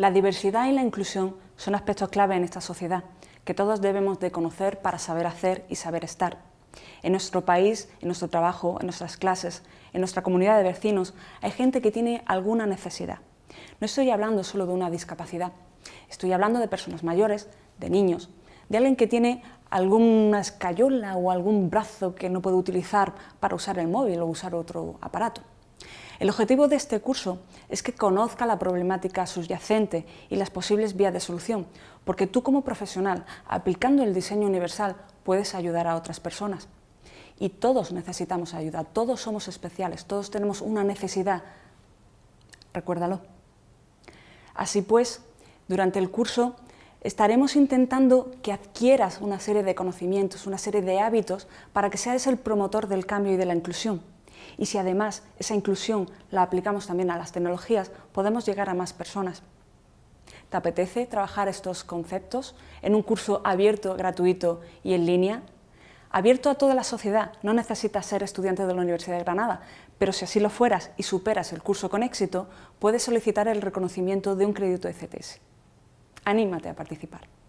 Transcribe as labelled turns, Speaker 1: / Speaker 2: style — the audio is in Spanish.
Speaker 1: La diversidad y la inclusión son aspectos clave en esta sociedad, que todos debemos de conocer para saber hacer y saber estar. En nuestro país, en nuestro trabajo, en nuestras clases, en nuestra comunidad de vecinos, hay gente que tiene alguna necesidad. No estoy hablando solo de una discapacidad, estoy hablando de personas mayores, de niños, de alguien que tiene alguna escayola o algún brazo que no puede utilizar para usar el móvil o usar otro aparato. El objetivo de este curso es que conozca la problemática subyacente y las posibles vías de solución, porque tú como profesional, aplicando el diseño universal, puedes ayudar a otras personas. Y todos necesitamos ayuda, todos somos especiales, todos tenemos una necesidad. Recuérdalo. Así pues, durante el curso estaremos intentando que adquieras una serie de conocimientos, una serie de hábitos para que seas el promotor del cambio y de la inclusión. Y si además esa inclusión la aplicamos también a las tecnologías, podemos llegar a más personas. ¿Te apetece trabajar estos conceptos en un curso abierto, gratuito y en línea? Abierto a toda la sociedad, no necesitas ser estudiante de la Universidad de Granada, pero si así lo fueras y superas el curso con éxito, puedes solicitar el reconocimiento de un crédito de CTS. Anímate a participar.